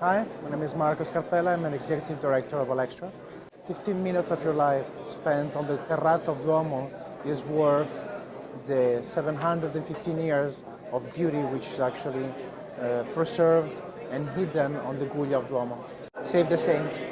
Hi, my name is Marco Scarpella. I'm an executive director of Alextra. 15 minutes of your life spent on the terrazzo of Duomo is worth the 715 years of beauty which is actually uh, preserved and hidden on the Guglia of Duomo. Save the saint.